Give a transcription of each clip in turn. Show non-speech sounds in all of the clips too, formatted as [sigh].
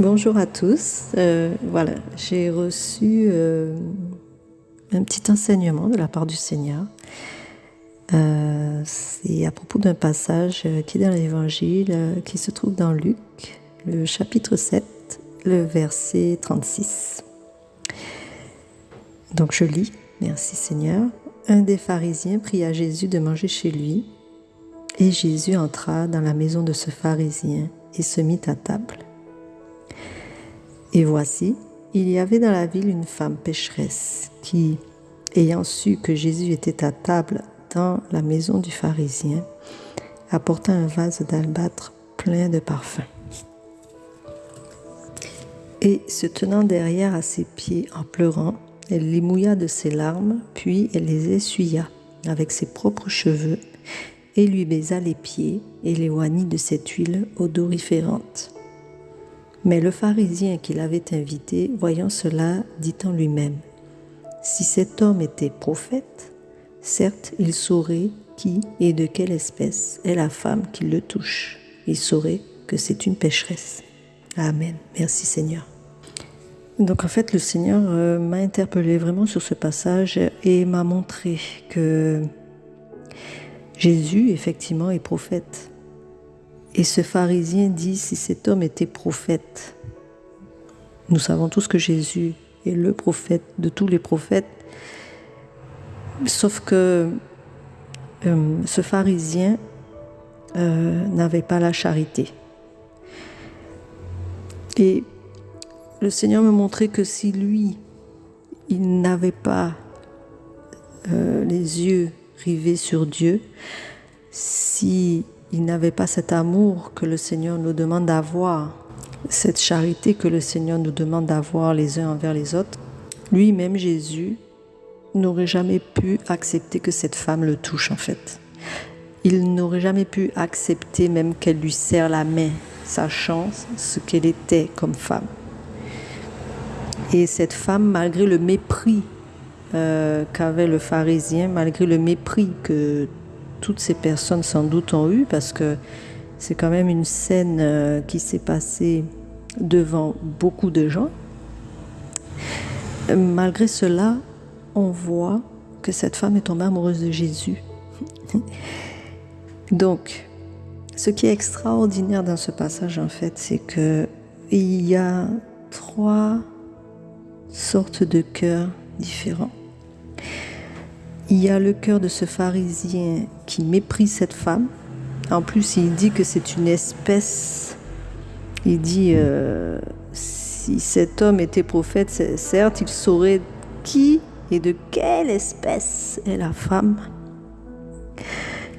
Bonjour à tous. Euh, voilà, j'ai reçu euh, un petit enseignement de la part du Seigneur. Euh, c'est à propos d'un passage qui est dans l'Évangile, qui se trouve dans Luc, le chapitre 7, le verset 36. Donc je lis, merci Seigneur. Un des pharisiens pria Jésus de manger chez lui, et Jésus entra dans la maison de ce pharisien et se mit à table. Et voici, il y avait dans la ville une femme pécheresse qui, ayant su que Jésus était à table dans la maison du pharisien, apporta un vase d'albâtre plein de parfums. Et se tenant derrière à ses pieds en pleurant, elle les mouilla de ses larmes, puis elle les essuya avec ses propres cheveux et lui baisa les pieds et les oignit de cette huile odoriférante. Mais le pharisien qui l'avait invité, voyant cela, dit en lui-même, Si cet homme était prophète, certes il saurait qui et de quelle espèce est la femme qui le touche. Il saurait que c'est une pécheresse. Amen. Merci Seigneur. Donc en fait, le Seigneur euh, m'a interpellé vraiment sur ce passage et m'a montré que Jésus, effectivement, est prophète. Et ce pharisien dit, si cet homme était prophète, nous savons tous que Jésus est le prophète de tous les prophètes, sauf que euh, ce pharisien euh, n'avait pas la charité. Et le Seigneur me montrait que si lui, il n'avait pas euh, les yeux rivés sur Dieu, si il n'avait pas cet amour que le Seigneur nous demande d'avoir, cette charité que le Seigneur nous demande d'avoir les uns envers les autres, lui-même Jésus n'aurait jamais pu accepter que cette femme le touche en fait. Il n'aurait jamais pu accepter même qu'elle lui serre la main, sachant ce qu'elle était comme femme. Et cette femme, malgré le mépris euh, qu'avait le pharisien, malgré le mépris que toutes ces personnes sans doute ont eu parce que c'est quand même une scène euh, qui s'est passée devant beaucoup de gens. Malgré cela, on voit que cette femme est tombée amoureuse de Jésus. [laughs] Donc, ce qui est extraordinaire dans ce passage, en fait, c'est que il y a trois sortes de cœurs différents. Il y a le cœur de ce pharisien qui méprise cette femme. En plus, il dit que c'est une espèce. Il dit, euh, si cet homme était prophète, certes, il saurait qui et de quelle espèce est la femme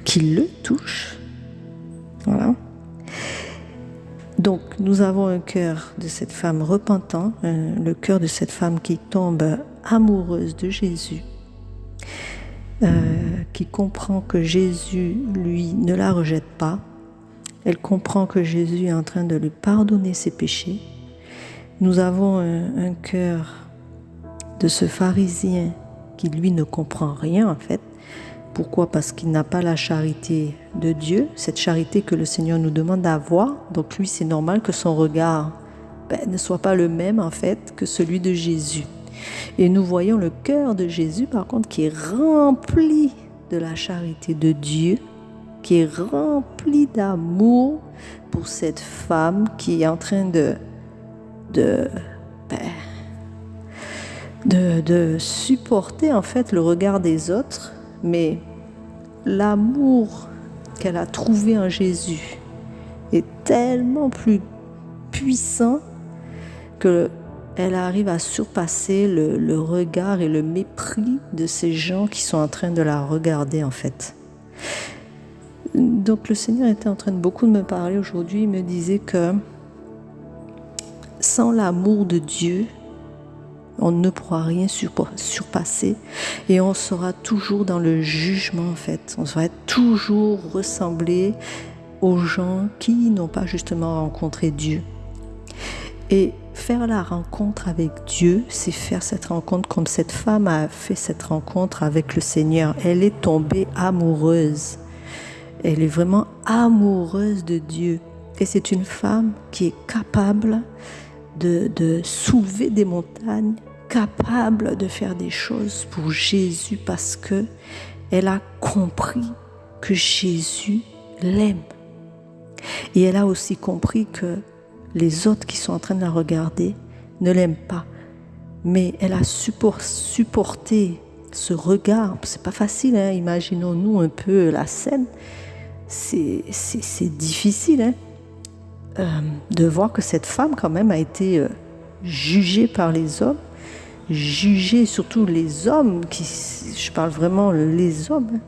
qui le touche. Voilà. Donc, nous avons un cœur de cette femme repentant, le cœur de cette femme qui tombe amoureuse de Jésus euh, qui comprend que Jésus, lui, ne la rejette pas. Elle comprend que Jésus est en train de lui pardonner ses péchés. Nous avons un, cœur de ce pharisien qui, lui, ne comprend rien, en fait. Pourquoi? Parce qu'il n'a pas la charité de Dieu, cette charité que le Seigneur nous demande d'avoir. Donc lui, c'est normal que son regard ben, ne soit pas le même, en fait, que celui de Jésus. Et nous voyons le cœur de Jésus, par contre, qui est rempli de la charité de Dieu, qui est rempli d'amour pour cette femme qui est en train de, de, ben, de, de supporter en fait le regard des autres, mais l'amour qu'elle a trouvé en Jésus est tellement plus puissant que elle arrive à surpasser le, regard et le mépris de ces gens qui sont en train de la regarder en fait. Donc le Seigneur était en train de beaucoup de me parler aujourd'hui. Il me disait que sans l'amour de Dieu, on ne pourra rien surpasser et on sera toujours dans le jugement en fait. On sera toujours ressembler aux gens qui n'ont pas justement rencontré Dieu. Et faire la rencontre avec Dieu, c'est faire cette rencontre comme cette femme a fait cette rencontre avec le Seigneur. Elle est tombée amoureuse. Elle est vraiment amoureuse de Dieu. Et c'est une femme qui est capable de, soulever des montagnes, capable de faire des choses pour Jésus parce que elle a compris que Jésus l'aime. Et elle a aussi compris que les autres qui sont en train de la regarder ne l'aiment pas. Mais elle a supporté ce regard. C'est pas facile, hein? imaginons-nous un peu la scène. C'est difficile hein? Euh, de voir que cette femme, quand même, a été euh, jugée par les hommes, jugée surtout les hommes, qui, je parle vraiment les hommes,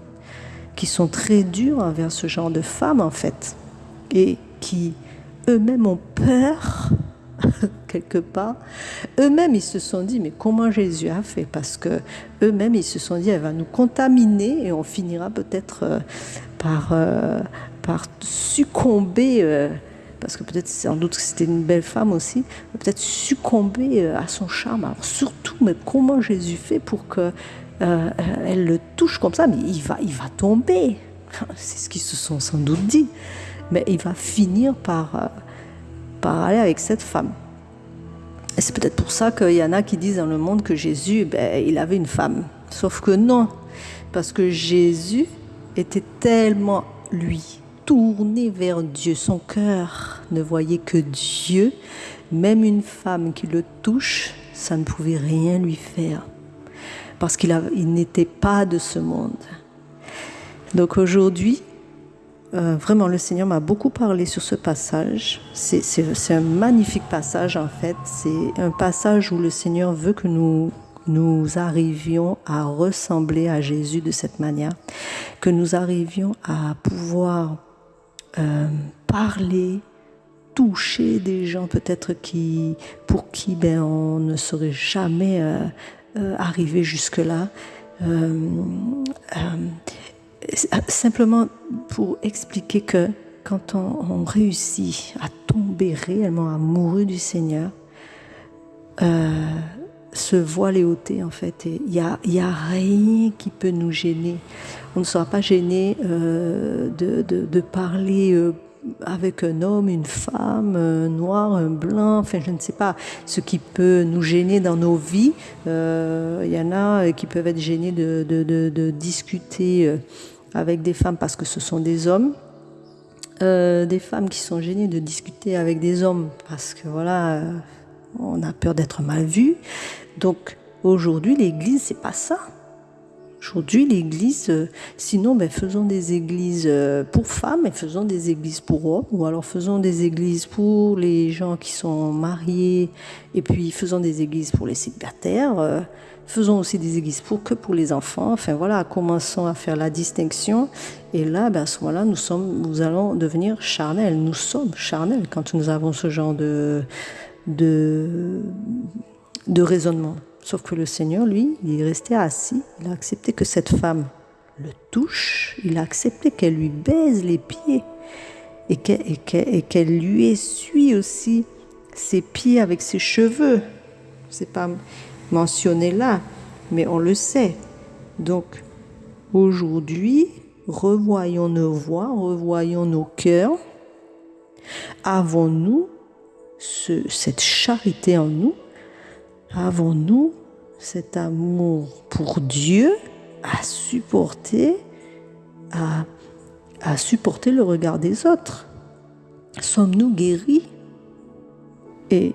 qui sont très durs envers ce genre de femmes, en fait, et qui eux-mêmes ont peur [laughs] quelque part. Eux-mêmes, ils se sont dit, mais comment Jésus a fait? Parce que eux-mêmes, ils se sont dit, elle va nous contaminer et on finira peut-être euh, par, par succomber, parce que peut-être sans doute que c'était une belle femme aussi, peut-être succomber à son charme. Alors surtout, mais comment Jésus fait pour que elle le touche comme ça? Mais il va, il va tomber. [laughs] C'est ce qu'ils se sont sans doute dit mais il va finir par, euh, par aller avec cette femme. Et c'est peut-être pour ça qu'il y en a qui disent dans le monde que Jésus, ben, il avait une femme. Sauf que non, parce que Jésus était tellement, lui, tourné vers Dieu. Son cœur ne voyait que Dieu. Même une femme qui le touche, ça ne pouvait rien lui faire. Parce qu'il il n'était pas de ce monde. Donc aujourd'hui, euh, vraiment, le Seigneur m'a beaucoup parlé sur ce passage. C'est un magnifique passage, en fait. C'est un passage où le Seigneur veut que nous, nous arrivions à ressembler à Jésus de cette manière, que nous arrivions à pouvoir euh, parler, toucher des gens peut-être qui, pour qui ben, on ne serait jamais euh, euh arrivé jusque-là. Euh, simplement pour expliquer que quand on, réussit à tomber réellement amoureux du Seigneur, ce voile est ôté en fait. Il n'y a, y a rien qui peut nous gêner. On ne sera pas gêné euh, de, parler euh, avec un homme, une femme, un noir, un blanc, enfin je ne sais pas, ce qui peut nous gêner dans nos vies. Euh, il y en a qui peuvent être gênés de, discuter avec des femmes parce que ce sont des hommes. Des femmes qui sont gênées de discuter avec des hommes parce que voilà, on a peur d'être mal vu. Donc aujourd'hui, l'Église, c'est pas ça. Aujourd'hui, l'Église, euh, sinon, ben, faisons des églises pour femmes et faisons des églises pour hommes, ou alors faisons des églises pour les gens qui sont mariés, et puis faisons des églises pour les célibataires. Faisons aussi des églises pour que pour les enfants. Enfin voilà, commençons à faire la distinction. Et là, ben, à ce moment-là, nous sommes, nous allons devenir charnels. Nous sommes charnels quand nous avons ce genre de, de, de raisonnement. Sauf que le Seigneur, lui, il est resté assis. Il a accepté que cette femme le touche. Il a accepté qu'elle lui baise les pieds et qu'elle lui essuie aussi ses pieds avec ses cheveux. C'est pas mentionné là, mais on le sait. Donc, aujourd'hui, revoyons nos voix, revoyons nos cœurs. Avons-nous cette charité en nous Avons-nous cet amour pour Dieu à supporter, à, à supporter le regard des autres? Sommes-nous guéris? Et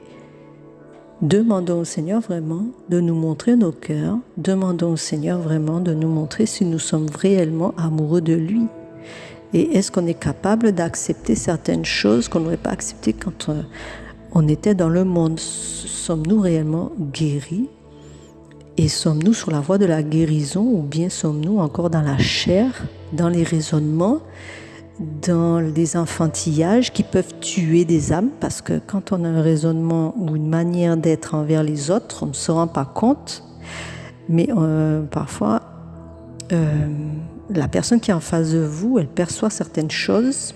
Demandons au Seigneur vraiment de nous montrer nos cœurs. Demandons au Seigneur vraiment de nous montrer si nous sommes réellement amoureux de lui. Et est-ce qu'on est capable d'accepter certaines choses qu'on n'aurait pas acceptées quand euh, on était dans le monde Sommes-nous réellement guéris? Et sommes-nous sur la voie de la guérison ou bien sommes-nous encore dans la chair, dans les raisonnements dans des enfantillages qui peuvent tuer des âmes? Parce que quand on a un raisonnement ou une manière d'être envers les autres, on ne se rend pas compte. Mais euh, parfois, euh, la personne qui est en face de vous, elle perçoit certaines choses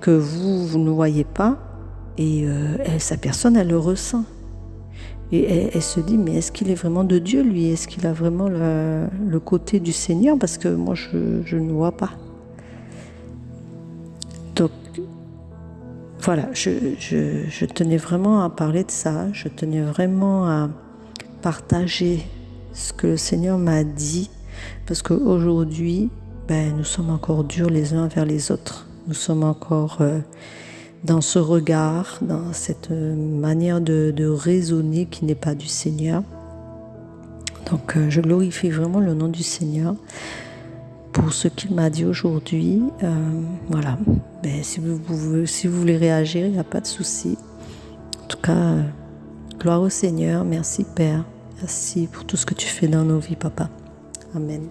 que vous, vous ne voyez pas. Et elle, sa personne, elle le ressent. Et elle, se dit, mais est-ce qu'il est vraiment de Dieu, lui? Est-ce qu'il a vraiment le, côté du Seigneur? Parce que moi, je, ne vois pas. Donc, voilà, je, je, tenais vraiment à parler de ça. Je tenais vraiment à partager ce que le Seigneur m'a dit. Parce qu'aujourd'hui, ben, nous sommes encore durs les uns vers les autres. Nous sommes encore... Euh, dans ce regard, dans cette manière de, raisonner qui n'est pas du Seigneur. Donc euh, je glorifie vraiment le nom du Seigneur pour ce qu'il m'a dit aujourd'hui. Euh, voilà. Mais si vous, voulez réagir, il n'y a pas de souci. En tout cas, euh, gloire au Seigneur. Merci Père. Merci pour tout ce que tu fais dans nos vies, Papa. Amen.